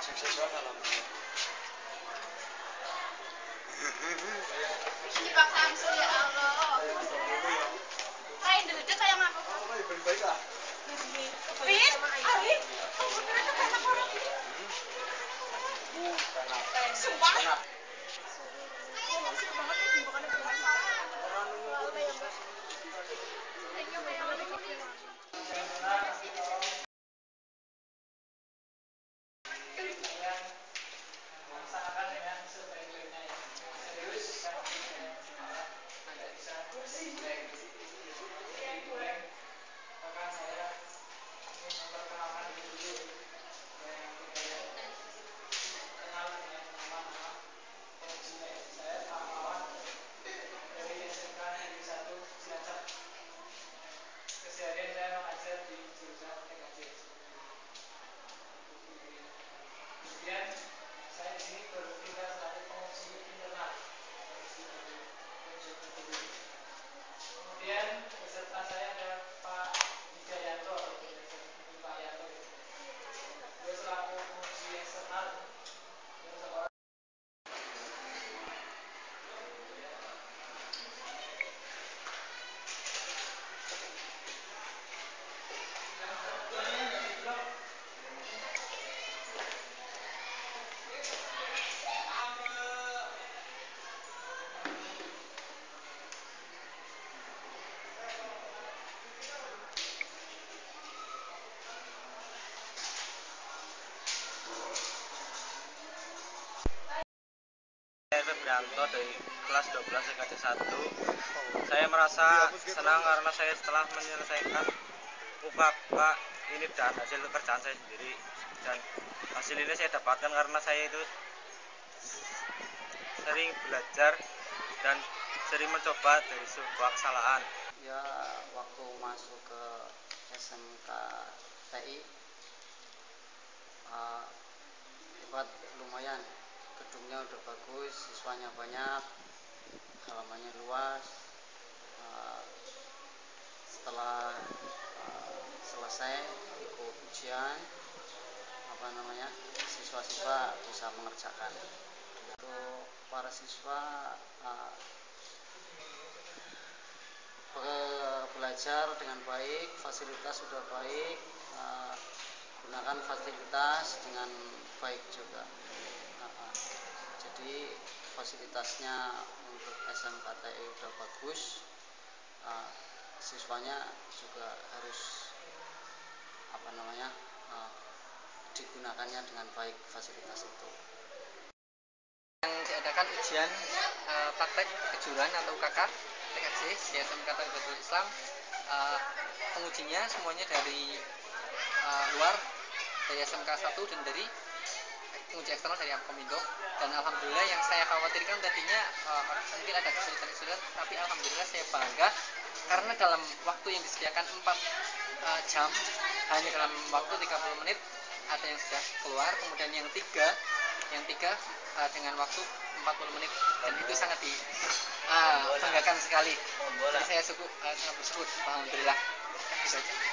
Akşam saçı var falan. Hindi pa kami sa ano. Kain dito kaya mga. Ay, balik-balik ah. Pin? Ay, said, Febrianto dari kelas 12 TKJ 1 Saya merasa senang karena saya setelah menyelesaikan UKK ini dan hasil kerjaan saya sendiri. Dan hasil ini saya dapatkan karena saya itu sering belajar dan sering mencoba dari sebuah kesalahan. Ya waktu masuk ke SMK TI uh, hebat lumayan gedungnya udah bagus siswanya banyak halamannya luas uh, setelah uh, selesai ikut ujian apa namanya siswa-siswa bisa mengerjakan untuk para siswa be- belajar dengan baik, fasilitas sudah baik, eh, gunakan fasilitas dengan baik juga. Nah, jadi fasilitasnya untuk SMKTI sudah bagus, eh, siswanya juga harus apa namanya eh, digunakannya dengan baik fasilitas itu. yang diadakan ujian eh, praktek kejuruan atau UKK TKJ di SMK Tarbiyatullah Islam eh, pengujinya semuanya dari eh, luar dari SMK 1 dan dari penguji eksternal dari Akomindo dan alhamdulillah yang saya khawatirkan tadinya eh, mungkin ada kesulitan-kesulitan tapi alhamdulillah saya bangga. Karena dalam waktu yang disediakan 4 eh, jam hanya dalam waktu 30 menit ada yang sudah keluar. Kemudian yang tiga yang tiga eh, dengan waktu 40 menit. Dan itu sangat di ah, banggakan sekali. Jadi saya suku, sangat bersyukur. Alhamdulillah. Itu saja